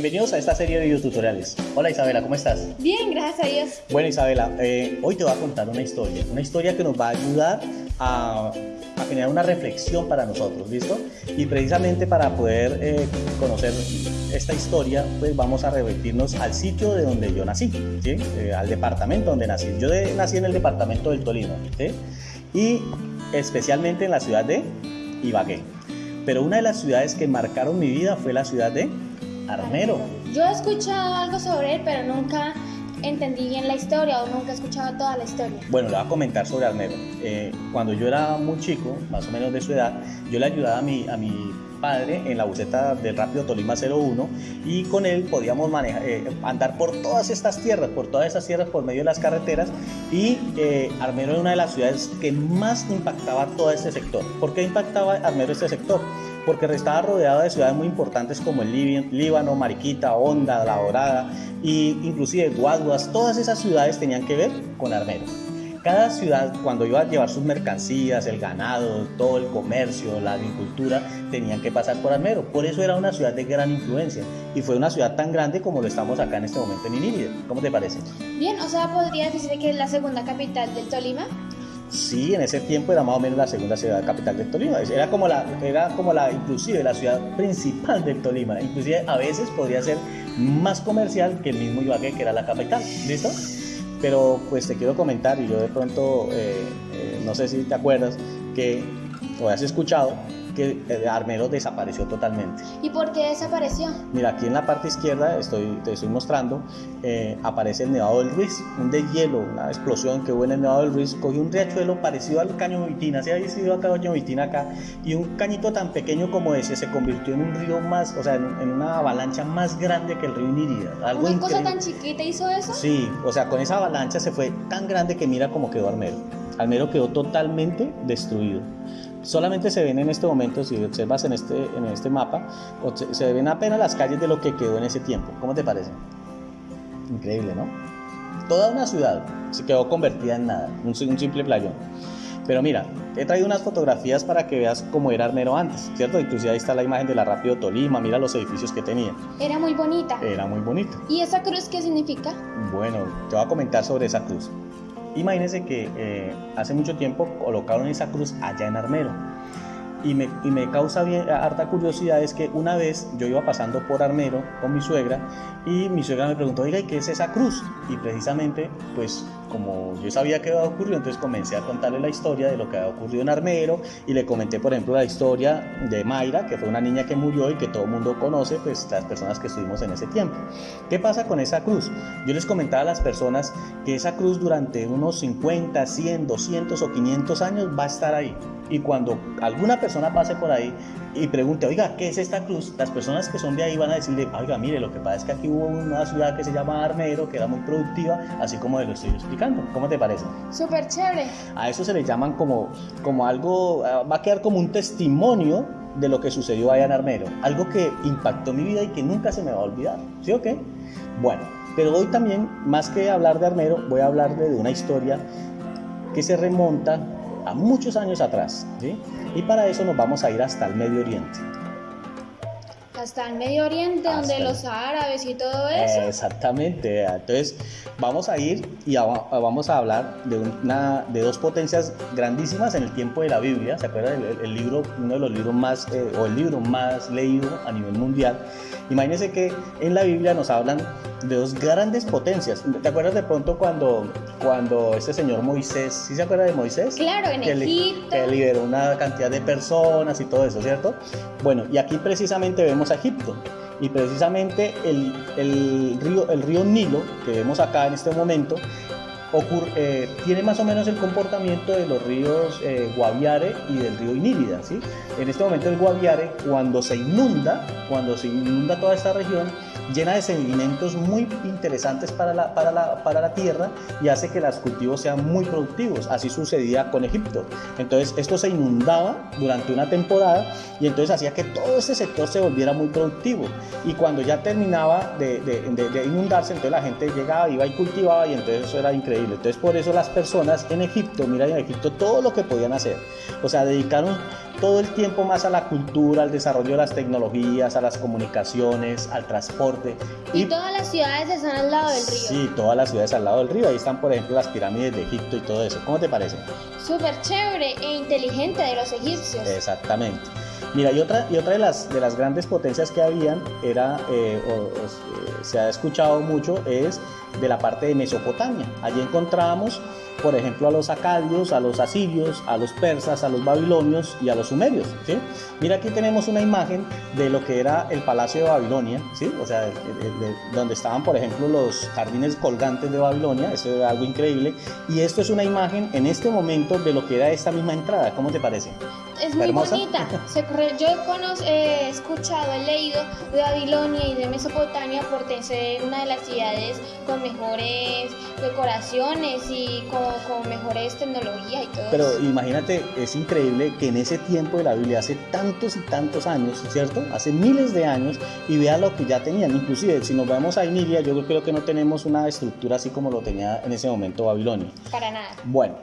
bienvenidos a esta serie de videotutoriales. Hola Isabela, ¿cómo estás? Bien, gracias a Dios. Bueno Isabela, eh, hoy te voy a contar una historia, una historia que nos va a ayudar a, a generar una reflexión para nosotros, ¿listo? Y precisamente para poder eh, conocer esta historia, pues vamos a revertirnos al sitio de donde yo nací, ¿sí? Eh, al departamento donde nací. Yo de, nací en el departamento del Tolima, ¿sí? Y especialmente en la ciudad de Ibagué. Pero una de las ciudades que marcaron mi vida fue la ciudad de Armero. Yo he escuchado algo sobre él, pero nunca entendí bien la historia o nunca he escuchado toda la historia. Bueno, le voy a comentar sobre Armero. Eh, cuando yo era muy chico, más o menos de su edad, yo le ayudaba a mi, a mi padre en la buceta del Rápido Tolima 01 y con él podíamos manejar, eh, andar por todas estas tierras, por todas esas tierras, por medio de las carreteras y eh, Armero era una de las ciudades que más impactaba todo este sector. ¿Por qué impactaba Armero este sector? Porque estaba rodeado de ciudades muy importantes como el Líbano, Mariquita, Honda, La Dorada e inclusive Guaduas, todas esas ciudades tenían que ver con Armero. Cada ciudad, cuando iba a llevar sus mercancías, el ganado, todo el comercio, la agricultura, tenían que pasar por Armero. Por eso era una ciudad de gran influencia y fue una ciudad tan grande como lo estamos acá en este momento en Inírida. ¿Cómo te parece? Bien, o sea, podría decir que es la segunda capital del Tolima. Sí, en ese tiempo era más o menos la segunda ciudad capital del Tolima. Era como la, era como la, inclusive la ciudad principal del Tolima. Inclusive a veces podría ser más comercial que el mismo Ibagué, que era la capital. ¿Listo? Pero pues te quiero comentar, y yo de pronto, eh, eh, no sé si te acuerdas, que o has escuchado que eh, Armero desapareció totalmente. ¿Y por qué desapareció? Mira, aquí en la parte izquierda estoy, te estoy mostrando, eh, aparece el Nevado del Ruiz, un deshielo, una explosión que hubo en el Nevado del Ruiz, cogió un riachuelo parecido al caño Vitina, se había sido acá caño Vitina acá, y un cañito tan pequeño como ese se convirtió en un río más, o sea, en, una avalancha más grande que el río Inirida. Algo ¿Una cosa tan chiquita hizo eso? Sí, o sea, con esa avalancha se fue tan grande que mira cómo quedó Armero. Armero quedó totalmente destruido. Solamente se ven en este momento, si observas en este, en este mapa, se ven apenas las calles de lo que quedó en ese tiempo. ¿Cómo te parece? Increíble, ¿no? Toda una ciudad se quedó convertida en nada, un, un simple playón. Pero mira, he traído unas fotografías para que veas cómo era Armero antes, ¿cierto? Inclusive ahí está la imagen de la Rápido Tolima, mira los edificios que tenía. Era muy bonita. Era muy bonita. ¿Y esa cruz qué significa? Bueno, te voy a comentar sobre esa cruz. Imagínense que eh, hace mucho tiempo colocaron esa cruz allá en Armero y me, y me causa bien, harta curiosidad es que una vez yo iba pasando por Armero con mi suegra y mi suegra me preguntó, oiga, ¿y qué es esa cruz? Y precisamente, pues como yo sabía que había ocurrido, entonces comencé a contarle la historia de lo que había ocurrido en Armero y le comenté, por ejemplo, la historia de Mayra, que fue una niña que murió y que todo el mundo conoce, pues las personas que estuvimos en ese tiempo. ¿Qué pasa con esa cruz? Yo les comentaba a las personas que esa cruz durante unos 50, 100, 200 o 500 años va a estar ahí. Y cuando alguna persona pase por ahí y pregunte, oiga, ¿qué es esta cruz? Las personas que son de ahí van a decirle, oiga, mire, lo que pasa es que aquí hubo una ciudad que se llama Armero, que era muy productiva, así como de lo estoy explicando. ¿Cómo te parece? Súper chévere. A eso se le llaman como, como algo, ah, va a quedar como un testimonio de lo que sucedió allá en Armero. Algo que impactó mi vida y que nunca se me va a olvidar. ¿Sí o qué? Bueno, pero hoy también, más que hablar de Armero, voy a hablar de una historia que se remonta a muchos años atrás. ¿sí? Y para eso nos vamos a ir hasta el Medio Oriente. Hasta el Medio Oriente, donde los árabes y todo eso. Exactamente. Entonces, vamos a ir y vamos a hablar de, una, de dos potencias grandísimas en el tiempo de la Biblia. ¿Se acuerdan? El, libro, uno de los libros más, eh, o el libro más leído a nivel mundial. Imagínense que en la Biblia nos hablan de dos grandes potencias. ¿Te acuerdas de pronto cuando, cuando este señor Moisés, ¿sí se acuerda de Moisés? Claro, en que Egipto. que liberó una cantidad de personas y todo eso, ¿cierto? Bueno, y aquí precisamente vemos Egipto. Y precisamente el, el, río, el río Nilo, que vemos acá en este momento, eh, tiene más o menos el comportamiento de los ríos eh, Guaviare y del río Inírida. ¿sí? En este momento el Guaviare, cuando se inunda, cuando se inunda toda esta región, llena de sedimentos muy interesantes para la, para, la, para la tierra y hace que los cultivos sean muy productivos. Así sucedía con Egipto. Entonces esto se inundaba durante una temporada y entonces hacía que todo ese sector se volviera muy productivo. Y cuando ya terminaba de, de, de inundarse, entonces la gente llegaba, iba y cultivaba y entonces eso era increíble. Entonces por eso las personas en Egipto, mira en Egipto todo lo que podían hacer. O sea, dedicaron todo el tiempo más a la cultura, al desarrollo de las tecnologías, a las comunicaciones, al transporte. Y, todas las ciudades están al lado del río. Sí, todas las ciudades al lado del río. Ahí están, por ejemplo, las pirámides de Egipto y todo eso. ¿Cómo te parece? Súper chévere e inteligente de los egipcios. Exactamente. Mira, y otra, y otra de, las, de las grandes potencias que habían era, eh, o, se ha escuchado mucho, es de la parte de Mesopotamia. Allí encontramos por ejemplo, a los acadios, a los asirios, a los persas, a los babilonios y a los sumerios. ¿sí? Mira aquí tenemos una imagen de lo que era el palacio de Babilonia, ¿sí? o sea, donde estaban, por ejemplo, los jardines colgantes de Babilonia, eso era algo increíble. Y esto es una imagen en este momento de lo que era esta misma entrada. ¿Cómo te parece? Es muy bonita. yo he escuchado, he leído de Babilonia y de Mesopotamia por ser una de las ciudades con mejores decoraciones y con con, mejores tecnologías y todo Pero imagínate, es increíble que en ese tiempo de la Biblia, hace tantos y tantos años, ¿cierto? Hace miles de años, y vea lo que ya tenían. Inclusive, si nos vemos a Emilia, yo creo que no tenemos una estructura así como lo tenía en ese momento Babilonia. Para nada. Bueno,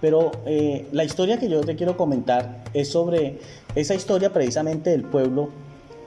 pero eh, la historia que yo te quiero comentar es sobre esa historia precisamente del pueblo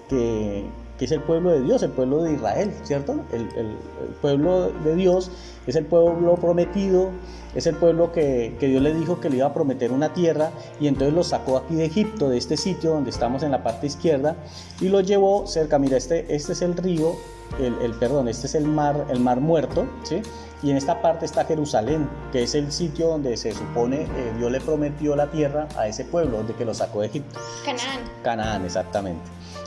que, que es el pueblo de Dios, el pueblo de Israel, ¿cierto? El, el, pueblo de Dios es el pueblo prometido, es el pueblo que, que, Dios le dijo que le iba a prometer una tierra y entonces lo sacó aquí de Egipto, de este sitio donde estamos en la parte izquierda y lo llevó cerca, mira, este, este es el río, el, el perdón, este es el mar, el mar muerto, ¿sí? Y en esta parte está Jerusalén, que es el sitio donde se supone eh, Dios le prometió la tierra a ese pueblo, donde que lo sacó de Egipto. Canaán. Canaán, exactamente.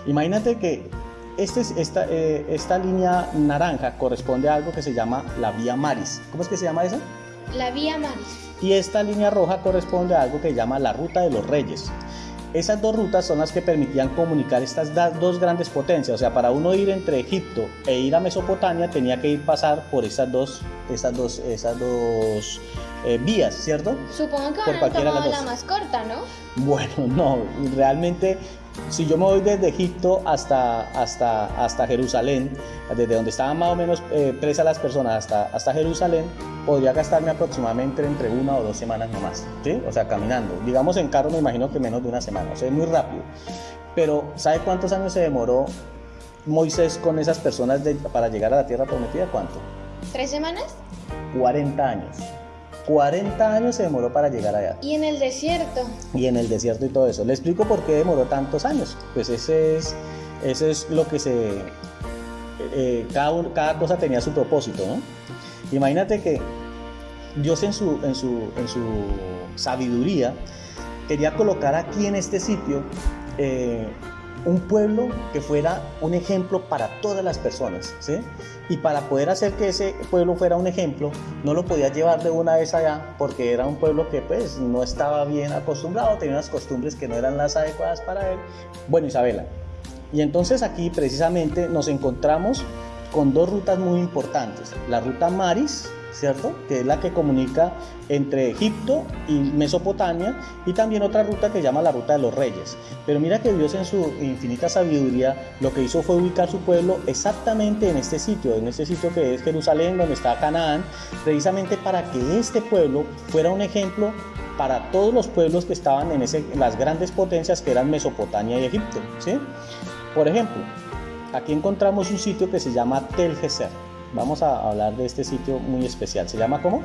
Imagínate que este, esta, eh, esta línea naranja corresponde a algo que se llama la vía Maris. ¿Cómo es que se llama esa? La vía Maris. Y esta línea roja corresponde a algo que se llama la ruta de los reyes. Esas dos rutas son las que permitían comunicar estas dos grandes potencias. O sea, para uno ir entre Egipto e ir a Mesopotamia tenía que ir pasar por esas dos, esas dos, esas dos eh, vías, ¿cierto? Supongo que van a la más corta, ¿no? Bueno, no, realmente si yo me voy desde Egipto hasta, hasta, hasta Jerusalén, desde donde estaban más o menos eh, presas las personas hasta, hasta Jerusalén, podría gastarme aproximadamente entre una o dos semanas nomás, ¿sí? O sea, caminando. Digamos en carro me imagino que menos de una semana, o sea, es muy rápido. Pero ¿sabe cuántos años se demoró Moisés con esas personas para llegar a la tierra prometida? ¿Cuánto? ¿Tres semanas? 40 años. 40 años se demoró para llegar allá. Y en el desierto. Y en el desierto y todo eso. Le explico por qué demoró tantos años. Pues ese es, ese es lo que se... Eh, cada, cada cosa tenía su propósito, ¿no? Imagínate que Dios en su, en su, en su sabiduría quería colocar aquí en este sitio eh, un pueblo que fuera un ejemplo para todas las personas, ¿sí? Y para poder hacer que ese pueblo fuera un ejemplo, no lo podía llevar de una vez allá porque era un pueblo que pues no estaba bien acostumbrado, tenía unas costumbres que no eran las adecuadas para él. Bueno, Isabela, y entonces aquí precisamente nos encontramos con dos rutas muy importantes, la ruta Maris, ¿cierto? Que es la que comunica entre Egipto y Mesopotamia y también otra ruta que se llama la ruta de los reyes. Pero mira que Dios en su infinita sabiduría lo que hizo fue ubicar su pueblo exactamente en este sitio, en este sitio que es Jerusalén, donde está Canaán, precisamente para que este pueblo fuera un ejemplo para todos los pueblos que estaban en, ese, las grandes potencias que eran Mesopotamia y Egipto. ¿sí? Por ejemplo, aquí encontramos un sitio que se llama Tel Geser. Vamos a hablar de este sitio muy especial. ¿Se llama cómo?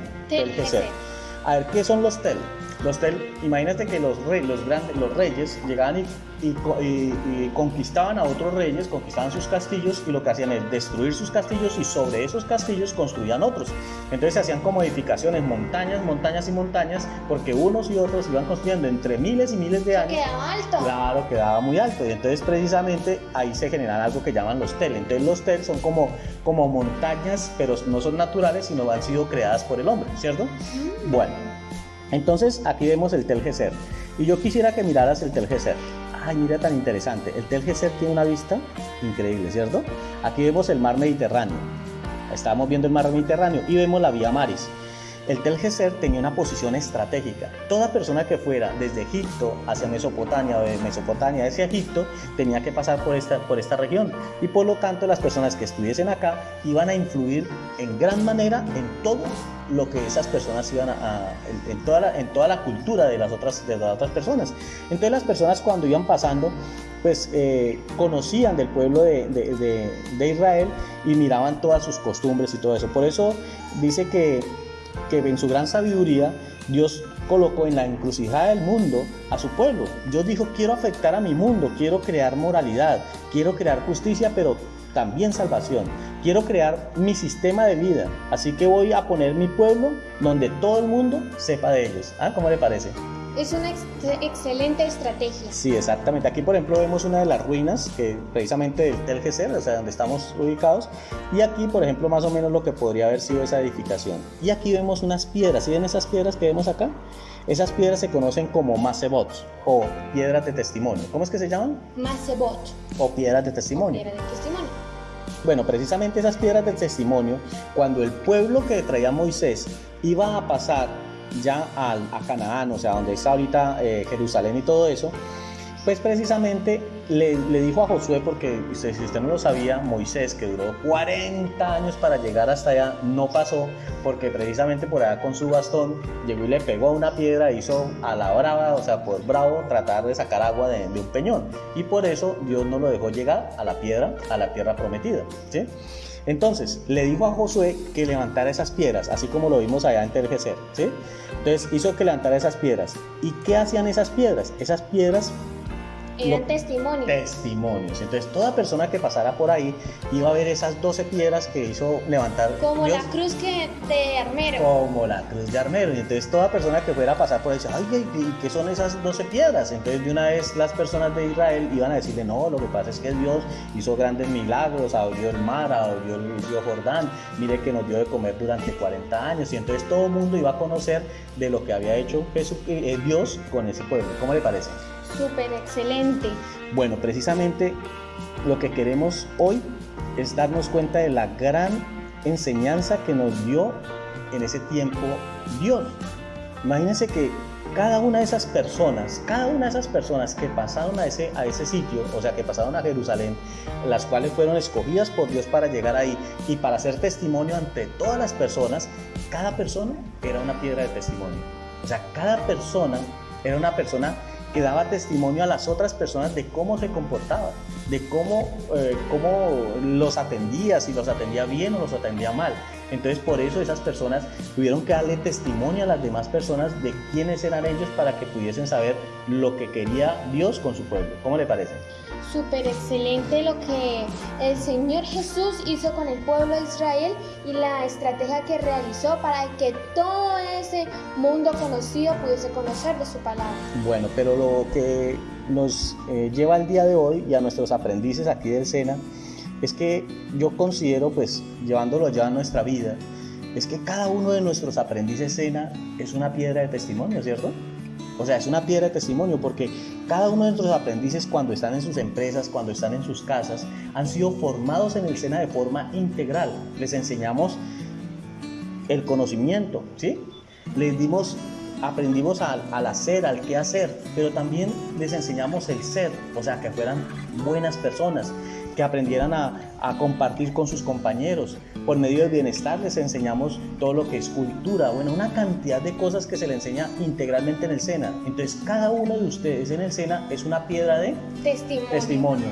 A ver, ¿qué son los tel? Los tel, imagínate que los, los, grandes, los reyes llegaban y, y, conquistaban a otros reyes, conquistaban sus castillos y lo que hacían es destruir sus castillos y sobre esos castillos construían otros. Entonces se hacían como edificaciones, montañas, montañas y montañas, porque unos y otros iban construyendo entre miles y miles de años. Quedaba alto. Claro, quedaba muy alto. Y entonces precisamente ahí se generan algo que llaman los tel. Entonces los tel son como, como montañas, pero no son naturales, sino han sido creadas por el hombre, ¿cierto? Mm. Bueno, entonces aquí vemos el Tel Geser. Y yo quisiera que miraras el Tel Geser. Ay, mira tan interesante. El Tel Geser tiene una vista increíble, ¿cierto? Aquí vemos el mar Mediterráneo. Estamos viendo el mar Mediterráneo y vemos la vía Maris. El Tel Geser tenía una posición estratégica. Toda persona que fuera desde Egipto hacia Mesopotamia o de Mesopotamia hacia Egipto tenía que pasar por esta, por esta región y por lo tanto las personas que estuviesen acá iban a influir en gran manera en todo lo que esas personas iban a, en, toda la, en toda la cultura de las, otras, de las otras personas. Entonces las personas cuando iban pasando pues eh, conocían del pueblo de, de, de, Israel y miraban todas sus costumbres y todo eso. Por eso dice que, que en su gran sabiduría Dios colocó en la encrucijada del mundo a su pueblo. Dios dijo, quiero afectar a mi mundo, quiero crear moralidad, quiero crear justicia, pero también salvación. Quiero crear mi sistema de vida, así que voy a poner mi pueblo donde todo el mundo sepa de ellos. ¿Ah? ¿Cómo le parece? Es una excelente estrategia. Sí, exactamente. Aquí, por ejemplo, vemos una de las ruinas, que precisamente del Geser, o sea, donde estamos ubicados. Y aquí, por ejemplo, más o menos lo que podría haber sido esa edificación. Y aquí vemos unas piedras. ¿Y ven esas piedras que vemos acá? Esas piedras se conocen como masebot o piedras de testimonio. ¿Cómo es que se llaman? Masebot. O piedras de testimonio. O piedras de testimonio. Bueno, precisamente esas piedras de testimonio, cuando el pueblo que traía Moisés iba a pasar ya a, Canaán, o sea, donde está ahorita eh, Jerusalén y todo eso, pues precisamente le, le, dijo a Josué, porque si usted no lo sabía, Moisés, que duró 40 años para llegar hasta allá, no pasó, porque precisamente por allá con su bastón llegó y le pegó a una piedra, hizo a la brava, o sea, por bravo, tratar de sacar agua de, de un peñón. Y por eso Dios no lo dejó llegar a la piedra, a la tierra prometida. ¿sí? Entonces, le dijo a Josué que levantara esas piedras, así como lo vimos allá en Tergeser, ¿sí? Entonces, hizo que levantara esas piedras. ¿Y qué hacían esas piedras? Esas piedras eran testimonios. Testimonios. Entonces, toda persona que pasara por ahí iba a ver esas 12 piedras que hizo levantar. Como Dios, la cruz que de Armero. Como la cruz de Armero. Y entonces, toda persona que fuera a pasar por ahí ay, ¿y qué son esas 12 piedras? Entonces, de una vez las personas de Israel iban a decirle, no, lo que pasa es que Dios hizo grandes milagros, abrió el mar, abrió el río Jordán, mire que nos dio de comer durante 40 años. Y entonces, todo el mundo iba a conocer de lo que había hecho Jesús, eh, Dios con ese pueblo. ¿Cómo le parece? Súper excelente. Bueno, precisamente lo que queremos hoy es darnos cuenta de la gran enseñanza que nos dio en ese tiempo Dios. Imagínense que cada una de esas personas, cada una de esas personas que pasaron a ese, a ese sitio, o sea, que pasaron a Jerusalén, las cuales fueron escogidas por Dios para llegar ahí y para hacer testimonio ante todas las personas, cada persona era una piedra de testimonio. O sea, cada persona era una persona que daba testimonio a las otras personas de cómo se comportaba, de cómo, eh, cómo los atendía, si los atendía bien o los atendía mal. Entonces por eso esas personas tuvieron que darle testimonio a las demás personas de quiénes eran ellos para que pudiesen saber lo que quería Dios con su pueblo. ¿Cómo le parece? súper excelente lo que el Señor Jesús hizo con el pueblo de Israel y la estrategia que realizó para que todo ese mundo conocido pudiese conocer de su palabra. Bueno, pero lo que nos eh, lleva al día de hoy y a nuestros aprendices aquí del SENA es que yo considero, pues llevándolo ya a nuestra vida, es que cada uno de nuestros aprendices SENA es una piedra de testimonio, ¿cierto? O sea, es una piedra de testimonio porque cada uno de nuestros aprendices cuando están en sus empresas, cuando están en sus casas, han sido formados en el SENA de forma integral. Les enseñamos el conocimiento, ¿sí? Les dimos, aprendimos al, al hacer, al qué hacer, pero también les enseñamos el ser, o sea, que fueran buenas personas, que aprendieran a, a, compartir con sus compañeros. Por medio del bienestar les enseñamos todo lo que es cultura, bueno, una cantidad de cosas que se le enseña integralmente en el SENA. Entonces, cada uno de ustedes en el SENA es una piedra de testimonio. testimonio.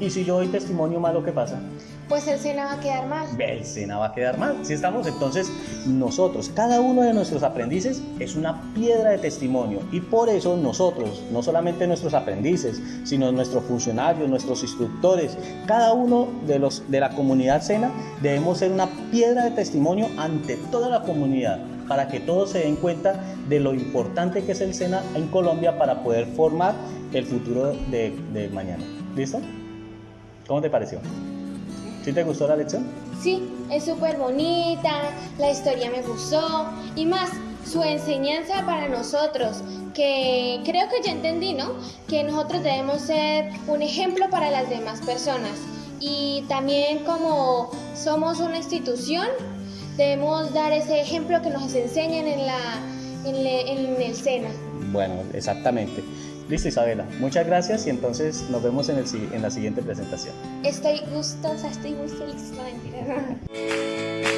Y si yo doy testimonio malo, ¿qué pasa? Pues el SENA va a quedar mal. El SENA va a quedar mal. Si estamos entonces nosotros, cada uno de nuestros aprendices es una piedra de testimonio y por eso nosotros, no solamente nuestros aprendices, sino nuestros funcionarios, nuestros instructores, cada uno de los de la comunidad SENA debemos ser una piedra de testimonio ante toda la comunidad para que todos se den cuenta de lo importante que es el SENA en Colombia para poder formar el futuro de, de mañana. ¿Listo? ¿Cómo te pareció? ¿Sí te gustó la lección? Sí, es súper bonita, la historia me gustó y más su enseñanza para nosotros, que creo que ya entendí, ¿no? Que nosotros debemos ser un ejemplo para las demás personas y también como somos una institución, debemos dar ese ejemplo que nos enseñan en, la, en, en el SENA. Bueno, exactamente. Listo, Isabela. Muchas gracias y entonces nos vemos en, el, en la siguiente presentación. Estoy gustosa, estoy muy feliz. No, mentira.